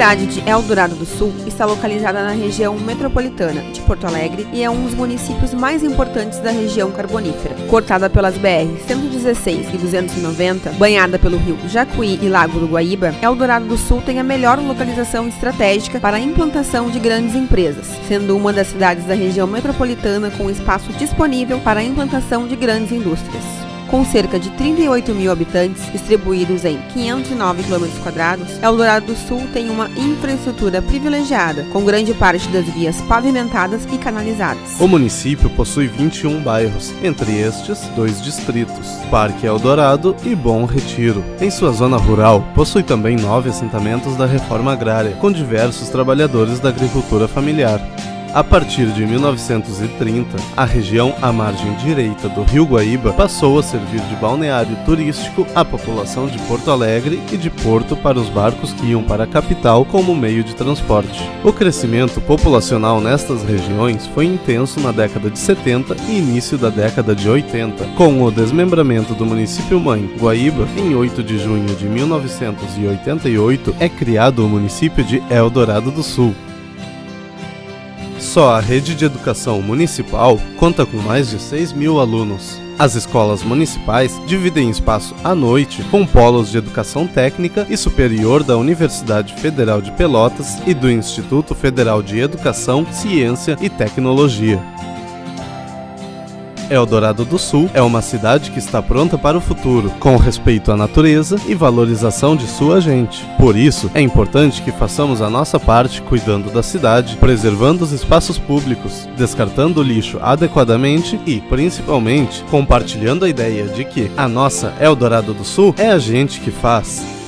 cidade de Eldorado do Sul está localizada na região metropolitana de Porto Alegre e é um dos municípios mais importantes da região carbonífera. Cortada pelas BR 116 e 290, banhada pelo rio Jacuí e Lago do Guaíba, Eldorado do Sul tem a melhor localização estratégica para a implantação de grandes empresas, sendo uma das cidades da região metropolitana com espaço disponível para a implantação de grandes indústrias. Com cerca de 38 mil habitantes distribuídos em 509 km, Eldorado do Sul tem uma infraestrutura privilegiada, com grande parte das vias pavimentadas e canalizadas. O município possui 21 bairros, entre estes, dois distritos, Parque Eldorado e Bom Retiro. Em sua zona rural, possui também nove assentamentos da reforma agrária, com diversos trabalhadores da agricultura familiar. A partir de 1930, a região à margem direita do Rio Guaíba passou a servir de balneário turístico à população de Porto Alegre e de porto para os barcos que iam para a capital como meio de transporte. O crescimento populacional nestas regiões foi intenso na década de 70 e início da década de 80, com o desmembramento do município mãe, Guaíba, em 8 de junho de 1988, é criado o município de Eldorado do Sul, só a rede de educação municipal conta com mais de 6 mil alunos. As escolas municipais dividem espaço à noite com polos de educação técnica e superior da Universidade Federal de Pelotas e do Instituto Federal de Educação, Ciência e Tecnologia. Eldorado do Sul é uma cidade que está pronta para o futuro, com respeito à natureza e valorização de sua gente. Por isso, é importante que façamos a nossa parte cuidando da cidade, preservando os espaços públicos, descartando o lixo adequadamente e, principalmente, compartilhando a ideia de que a nossa Eldorado do Sul é a gente que faz.